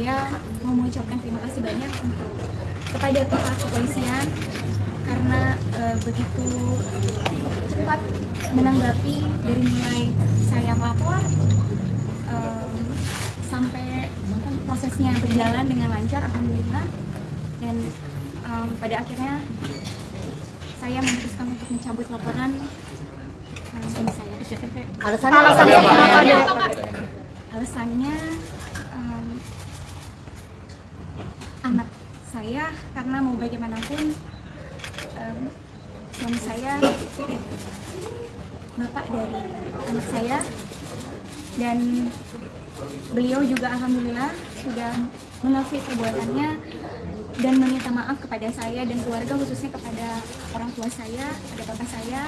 saya mau mengucapkan terima kasih banyak untuk kepada pihak kepolisian karena eh, begitu cepat menanggapi dari mulai saya melapor em, sampai prosesnya berjalan dengan lancar alhamdulillah. Dan em, pada akhirnya saya memutuskan untuk mencabut laporan suami saya. Alasannya alasannya Dek? alasannya em, anak saya karena mau bagaimanapun em, suami saya bapak dari anak saya dan beliau juga alhamdulillah sudah mengakui perbuatannya dan meminta maaf kepada saya dan keluarga khususnya kepada orang tua saya, kepada bapak saya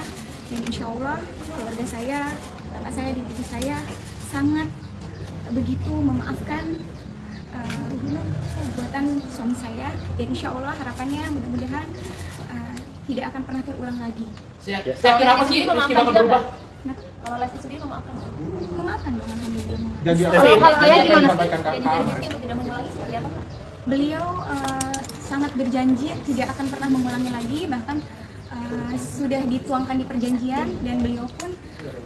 dan insya Allah keluarga saya, bapak saya dan ibu saya sangat begitu memaafkan uh, perbuatan suami saya dan insya Allah harapannya mudah-mudahan uh, tidak akan pernah terulang lagi. Saya kenapa sih bapak berubah? Nah, Kalau Lesti sendiri memaafkan. memaafkan dong alhamdulillah. Dan dia Kalau kalau ayah gimana? Jadi tidak mengulangi seperti apa? Beliau uh, sangat berjanji tidak akan pernah mengulangi lagi, bahkan uh, sudah dituangkan di perjanjian dan beliau pun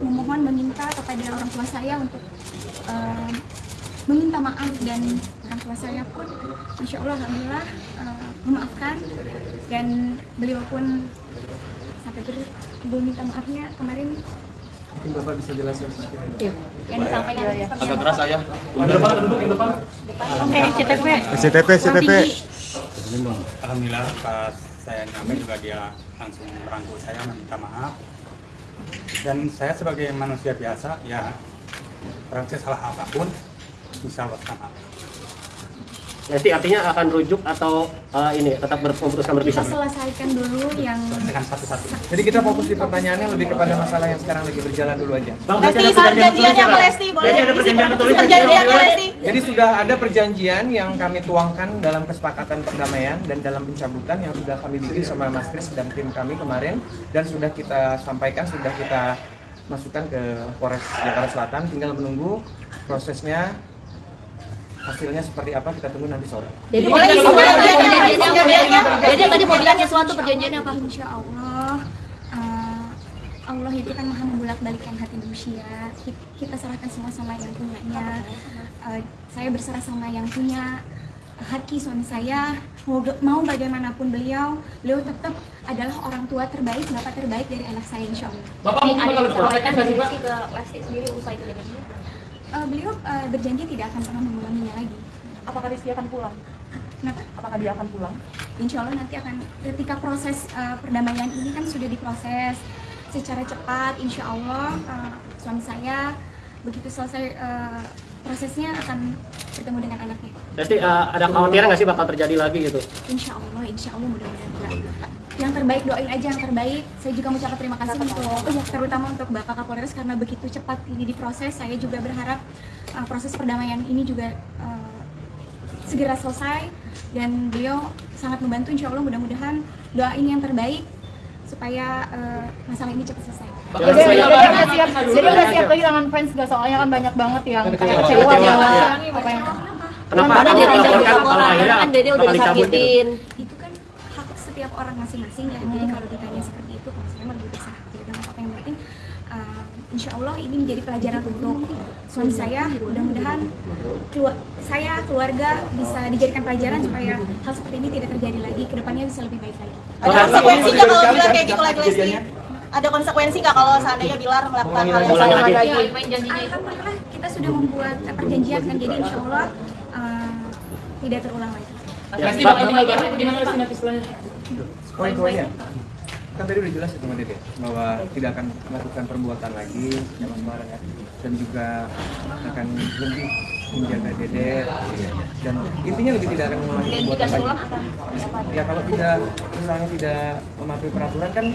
memohon meminta kepada orang tua saya untuk uh, meminta maaf dan orang tua saya pun, masya Allah, alhamdulillah uh, memaafkan dan beliau pun sampai ber- meminta maafnya kemarin Mungkin Bapak bisa jelaskan sedikit. Yang disampaikan seperti Agak apa? keras ayah. Yang depan, duduk yang depan. Oke, CTP. SCTP. tinggi. Alhamdulillah pas saya nyampe juga dia langsung merangkul saya minta maaf dan saya sebagai manusia biasa ya orang saya salah apa pun bisa maaf Nanti artinya akan rujuk atau eh, ini tetap ber- memutuskan kita berpisah? selesaikan dulu yang dengan satu-satu Jadi kita fokus di pertanyaannya lebih kepada masalah yang sekarang lagi berjalan dulu aja. Bang, Lesti, ada perjanjian ya, Pak? Lesti? Boleh Berarti ada perjanjian tertulis? Perjanjiannya Lesti. Jadi sudah ada perjanjian yang kami tuangkan dalam kesepakatan perdamaian dan dalam pencabutan yang sudah kami bikin sama Mas Kris dan tim kami kemarin dan sudah kita sampaikan, sudah kita masukkan ke Polres Jakarta Selatan. Tinggal menunggu prosesnya hasilnya seperti apa kita tunggu nanti sore. Jadi Boleh isi perjanjiannya. Jadi tadi mau bilang sesuatu perjanjiannya apa? Insya Allah eh, Allah itu kan maha membolak balikan hati manusia Ki- kita serahkan semua sama yang punyanya Eh, saya berserah sama yang punya hati suami saya mau, mau bagaimanapun beliau beliau tetap adalah orang tua terbaik bapak terbaik dari anak saya insya Allah Bapak mungkin Pak? Rizky ke Lesti sendiri usai kejadian Eh, beliau eh, berjanji tidak akan pernah mengulanginya lagi Apakah Rizky akan pulang? Kenapa? Apakah dia akan pulang? Insya Allah nanti akan ketika proses uh, perdamaian ini kan sudah diproses secara cepat. Insya Allah uh, suami saya begitu selesai uh, prosesnya akan bertemu dengan anaknya. Lesti, eh, ada kekhawatiran nggak sih bakal terjadi lagi gitu? Insya Allah, Insya Allah mudah-mudahan enggak. Yang terbaik doain aja yang terbaik. Saya juga mengucapkan terima kasih untuk oh ya, terutama untuk Bapak Kapolres karena begitu cepat ini diproses. Saya juga berharap uh, proses perdamaian ini juga uh, segera selesai dan beliau sangat membantu. Insya Allah mudah-mudahan doain yang terbaik supaya uh, masalah ini cepat selesai. Jadi udah siap, jadi udah siap kehilangan fans gak soalnya kan banyak banget yang kayak kecewa iya. yang Kenapa? Mana Kalau dia tinggal dilaporkan, akhirnya kan Dede udah gitu. disakitin. itu kan hak setiap orang masing-masing ya. Jadi kalau ditanya seperti itu kalau saya lebih bisa tidak ada apa yang penting. Uh, insya Allah ini menjadi pelajaran untuk suami saya. Mudah-mudahan saya keluarga bisa dijadikan pelajaran supaya hal seperti ini tidak terjadi lagi. Ke depannya bisa lebih baik lagi. Ada konsekuensi nggak kalau bilang kayak gitu lagi Lesti? Ada konsekuensi nggak kalau seandainya Bilar melakukan hal yang sama lagi. lagi? Alhamdulillah kita sudah membuat perjanjian kan. Jadi insya Allah uh, tidak terulang lagi. Ya, bakal atau gimana Lesti nanti setelahnya? Poin-poinnya kan tadi udah jelas itu Mbak Dede bahwa tidak akan melakukan perbuatan lagi yang sembarang ya dan juga akan lebih menjaga Dede dan intinya lebih tidak akan mengulangi Dan perbuatan lagi. Ya kalau tidak misalnya tidak mematuhi peraturan kan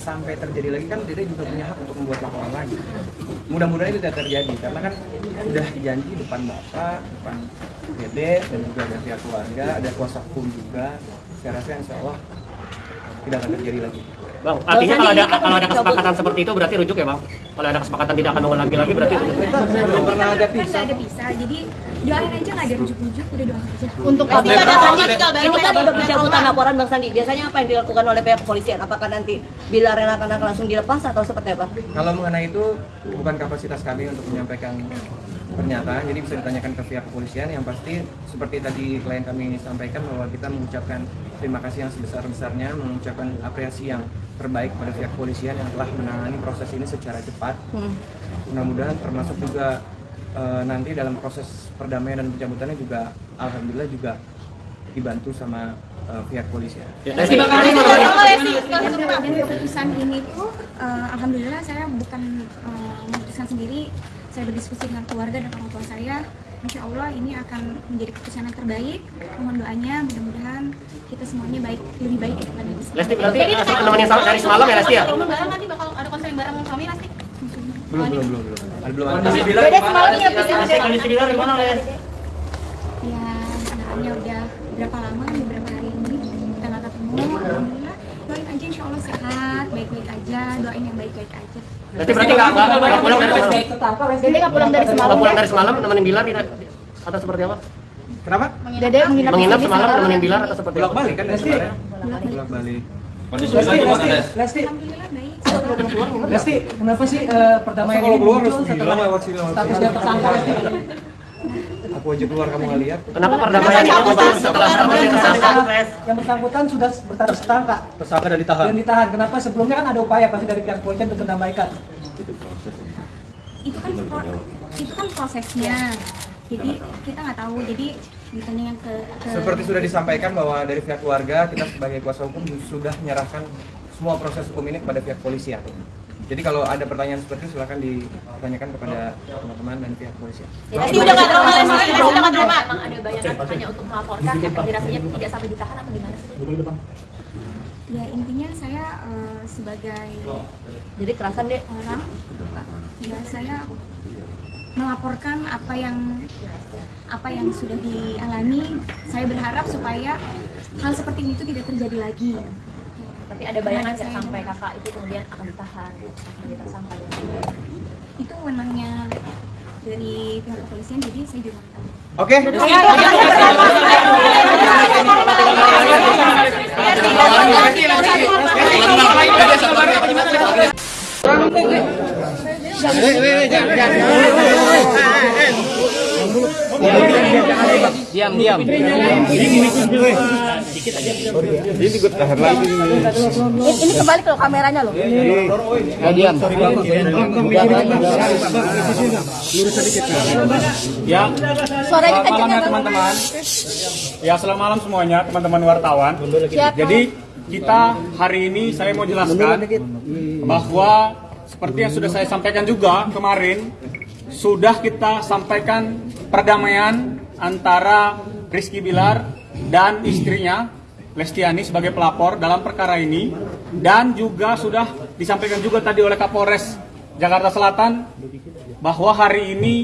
sampai terjadi lagi kan Dede juga punya hak untuk membuat laporan lagi. Mudah-mudahan itu tidak terjadi karena kan sudah dijanji depan bapak, depan Dede dan juga ada pihak keluarga, ada kuasa hukum juga. Saya rasa insya Allah tidak akan terjadi lagi. Bang, artinya kalau ada kalau ada kesepakatan seperti itu berarti rujuk ya bang? Kalau ada kesepakatan tidak akan mengulangi lagi berarti rujuk. Kita belum pernah ada pisah. ada pisah jadi doain aja nggak ada rujuk-rujuk udah doain aja Untuk Tapi ada tanya Ini kan udah pencabutan laporan Bang Sandi. Biasanya apa yang dilakukan oleh pihak kepolisian? Apakah nanti bila akan akan langsung dilepas atau seperti apa? Kalau mengenai itu bukan kapasitas kami untuk menyampaikan pernyataan, jadi bisa ditanyakan ke pihak kepolisian. Yang pasti seperti tadi klien kami sampaikan bahwa kita mengucapkan terima kasih yang sebesar-besarnya, mengucapkan apresiasi yang terbaik pada pihak kepolisian yang telah menangani proses ini secara cepat. Mudah-mudahan termasuk juga eh, nanti dalam proses perdamaian dan pencabutannya juga alhamdulillah juga dibantu sama eh, pihak kepolisian. Ya, Lesti, dan keputusan ini tuh eh, alhamdulillah saya bukan eh, memutuskan sendiri. Saya berdiskusi dengan keluarga dan orang tua saya. Insya Allah ini akan menjadi keputusan yang terbaik. Mohon doanya mudah-mudahan kita semuanya baik lebih baik daripada ini Lesti berarti nemenin sama- dari semalam ya Lesti ya? Nanti bakal ada konser bareng kami pasti. Belum, belum, belum, belum. Ada belum ada. Dede semalam ini habis Lesti Bilar gimana Les? ya sebenarnya udah berapa lama beberapa hari ini kita nggak ketemu alhamdulillah doain aja Insya Allah sehat baik-baik aja doain yang baik-baik aja Lesti berarti nggak nggak nggak pulang dari semalam? Dede nggak pulang dari Nggak semalam pulang ya? dari semalam nemenin Bilar tidak? Atau seperti apa? Kenapa? Dede menginap Menginap semalam nemenin Bilar atau seperti Bolak apa? balik kan? Bolak balik. Alhamdulillah baik Lesti, kenapa sih eh, perdamaian kalau ini keluar muncul harus setelah bilang lewat sini lewat statusnya tersangka Lesti? Aku aja keluar kamu nggak lihat. Kenapa perdamaian ini muncul setelah statusnya tersangka? Yang bersangkutan sudah berstatus tersangka Tersangka dan ditahan. dan ditahan. Kenapa sebelumnya kan ada upaya pasti dari pihak kepolisian untuk mendamaikan? itu kan itu kan prosesnya jadi kita nggak tahu jadi ditanya ke, ke Seperti sudah disampaikan bahwa dari pihak keluarga kita sebagai kuasa hukum sudah menyerahkan semua proses hukum ini kepada pihak polisian. Jadi kalau ada pertanyaan seperti itu silakan ditanyakan kepada teman-teman dan pihak polisian. Lesti udah nggak Lesti Lesti udah nggak trauma. Emang ada bayangan hanya untuk melaporkan yang dirasanya tidak sampai ditahan atau gimana sih? ya intinya saya eh, sebagai Jadi kerasan deh. orang ya saya melaporkan apa yang apa yang sudah dialami. Saya berharap supaya hal seperti ini itu tidak terjadi lagi. Tapi ada bayangan nggak Saya- sampai kakak itu kemudian akan ditahan, akan ditersangka. itu wewenangnya dari pihak kepolisian jadi saya juga nggak tahu. Oke. Ini kembali ke kameranya loh. Ya, Suaranya malam kenceng ya ya, Bang. teman-teman. Ya, selamat malam semuanya teman-teman wartawan. Jadi kita hari ini saya mau jelaskan bahwa seperti yang sudah saya sampaikan juga kemarin sudah kita sampaikan perdamaian antara Rizky Bilar dan istrinya Lestiani sebagai pelapor dalam perkara ini. Dan juga sudah disampaikan juga tadi oleh Kapolres Jakarta Selatan bahwa hari ini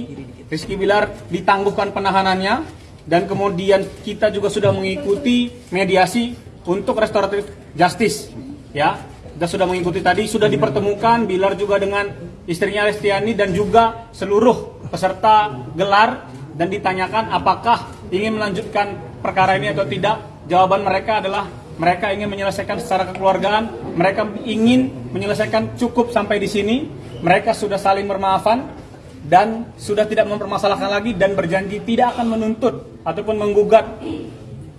Rizky Bilar ditangguhkan penahanannya. Dan kemudian kita juga sudah mengikuti mediasi untuk restoratif justice ya kita sudah mengikuti tadi sudah dipertemukan Bilar juga dengan istrinya Lestiani dan juga seluruh peserta gelar dan ditanyakan apakah ingin melanjutkan perkara ini atau tidak jawaban mereka adalah mereka ingin menyelesaikan secara kekeluargaan mereka ingin menyelesaikan cukup sampai di sini mereka sudah saling bermaafan dan sudah tidak mempermasalahkan lagi dan berjanji tidak akan menuntut ataupun menggugat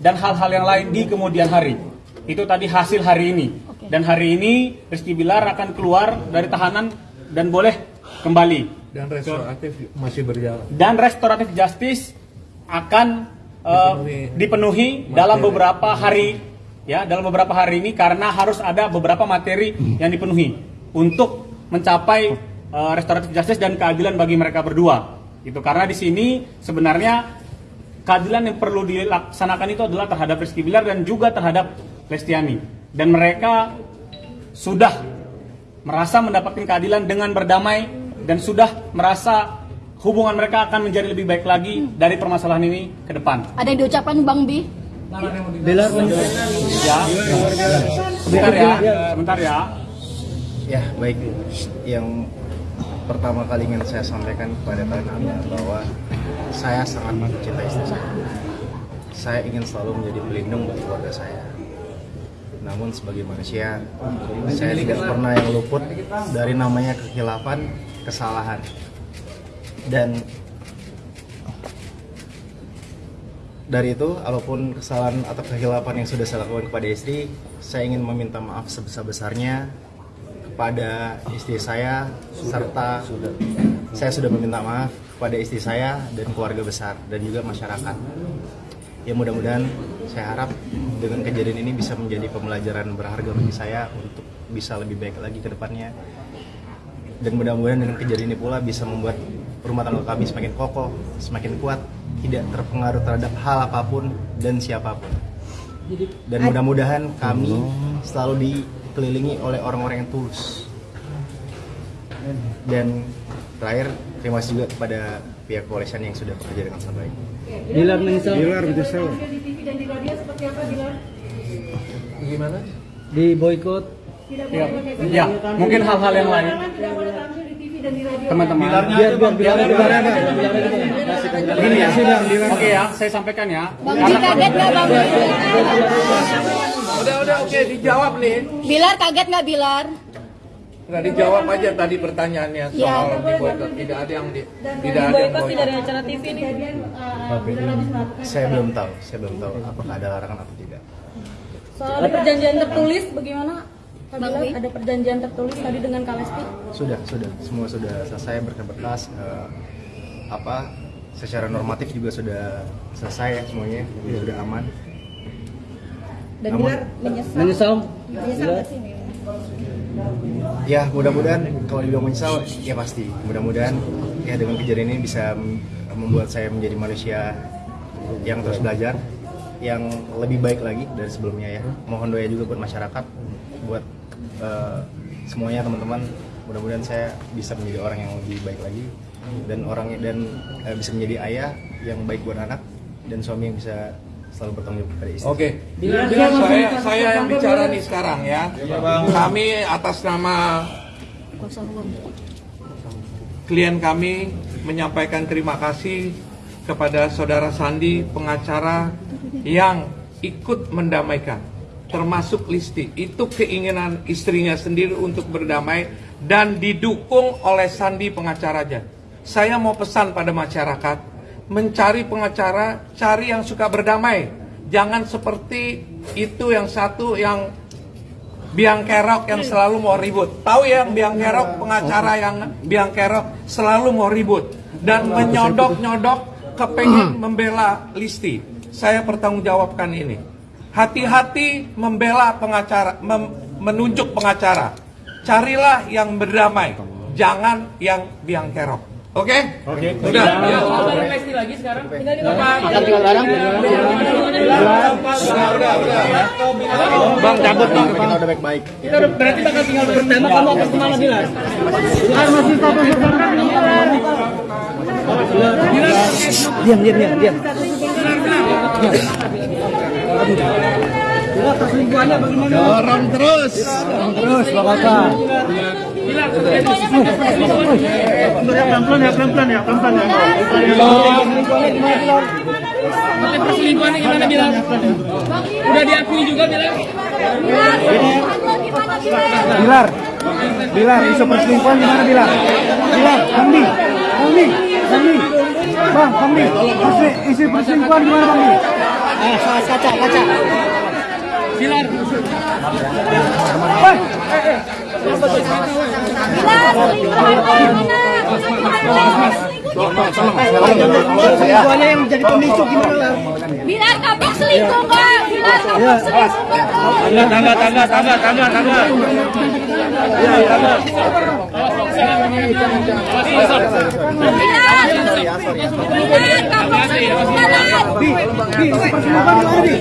dan hal-hal yang lain di kemudian hari. Itu tadi hasil hari ini. Dan hari ini Rizky Bilar akan keluar dari tahanan dan boleh kembali. dan restoratif masih berjalan. Dan restoratif justice akan eh, dipenuhi dalam beberapa hari ya dalam beberapa hari ini karena harus ada beberapa materi yang dipenuhi untuk mencapai eh, restoratif justice dan keadilan bagi mereka berdua. Itu karena di sini sebenarnya keadilan yang perlu dilaksanakan itu adalah terhadap Rizky Bilar dan juga terhadap Lestiani. Dan mereka sudah merasa mendapatkan keadilan dengan berdamai dan sudah merasa hubungan mereka akan menjadi lebih baik lagi dari permasalahan ini ke depan. Ada yang diucapkan Bang Bi? Bilar Ya. Sebentar ya. Sebentar ya. Ya, baik. Yang pertama kali ingin saya sampaikan kepada kalian bahwa saya sangat mencintai istri saya. Saya ingin selalu menjadi pelindung bagi keluarga saya. Namun sebagai manusia, saya tidak pernah yang luput dari namanya kekhilafan, kesalahan. Dan dari itu, apa pun kesalahan atau kekhilafan yang sudah saya lakukan kepada istri, saya ingin meminta maaf sebesar-besarnya kepada istri saya serta saya sudah meminta maaf kepada istri saya dan keluarga besar dan juga masyarakat. Ya mudah-mudahan saya harap dengan kejadian ini bisa menjadi pembelajaran berharga bagi saya untuk bisa lebih baik lagi ke depannya. Dan mudah-mudahan dengan kejadian ini pula bisa membuat rumah tangga kami semakin kokoh, semakin kuat, tidak terpengaruh terhadap hal apa pun dan siapa pun. Dan mudah-mudahan kami selalu dikelilingi oleh orang-orang yang tulus. Dan terakhir, terima kasih juga kepada pihak kepolisian yang sudah bekerja dengan sangat baik. Bilar menyesal. Bilar menyesal. Gimana? Di boykot. Ya, ya, mungkin hal-hal yang lain. Teman-teman. Biar biar biar biar ada. Ini ya. Oke ya, saya sampaikan ya. Bang Ji kaget nggak Bang? Udah udah oke dijawab nih. Bilar kaget nggak Bilar? Nggak dijawab aja tadi pertanyaannya soal Ya. di boykot. Tidak ada yang di, tidak ada yang boykot. acara TV nih. Saya belum tahu, saya belum tahu apakah ada larangan atau tidak. Soal perjanjian tertulis bagaimana? Wi? ada perjanjian tertulis tadi dengan Kalesti? Sudah, sudah, semua sudah selesai berkas-berkas. eh, apa secara normatif juga sudah selesai ya semuanya, juga sudah aman. Dan Namun- Bilar menyesal. Menyesal. Menyesal nggak sih? Ya mudah-mudahan kalau dibilang menyesal ya pasti. Mudah-mudahan ya dengan kejadian ini bisa membuat saya menjadi manusia yang terus belajar, yang lebih baik lagi dari sebelumnya ya. Mohon doa juga buat masyarakat, buat eh, semuanya teman-teman. Mudah-mudahan saya bisa menjadi orang yang lebih baik lagi dan orang dan eh, bisa menjadi ayah yang baik buat anak dan suami yang bisa selalu bertanggung jawab kepada istri. Oke, saya saya yang bicara nih sekarang ya. Kami atas nama klien kami menyampaikan terima kasih kepada saudara Sandi pengacara yang ikut mendamaikan termasuk Listi. Itu keinginan istrinya sendiri untuk berdamai dan didukung oleh Sandi pengacaranya. Saya mau pesan pada masyarakat mencari pengacara cari yang suka berdamai jangan seperti itu yang satu yang biang kerok yang selalu mau ribut. Tahu ya yang biang kerok pengacara yang biang kerok selalu mau ribut dan menyodok-nyodok kepengen membela Listi. Saya pertanggungjawabkan ini. Hati-hati membela pengacara, mem- menunjuk pengacara. Carilah yang berdamai, jangan yang biang kerok. Oke? Oke. Udah. Ya. Udah, udah, udah. Bang cabut bang, kita udah baik-baik. Berarti bakal tinggal bertembak kamu akan ke mana Bilar? Bilar masih status tersangka Bilar. Diam diam diam diam. Dorong terus. Dorong terus Bang Udah diakui juga Bilar? Bilar, Bilar, isu perselingkuhan gimana Bilar? Bilar, Hamdi, Hamdi, Hamdi, Bang, Hamdi, isu perselingkuhan gimana Bang? Eh, kaca, kaca. Bilar. Hei, eh, eh. Perselingkuhannya yang jadi pemicu gimana Lar? Bilar kapok selingkuh kak. Bilar kapok selingkuh. Tangga, tangga, tangga, tangga, tangga, tangga. Ya, tangga. Bilar kapok selingkuh Bilar. Bi, Bi, perselingkuhan gimana Bi?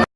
Bi.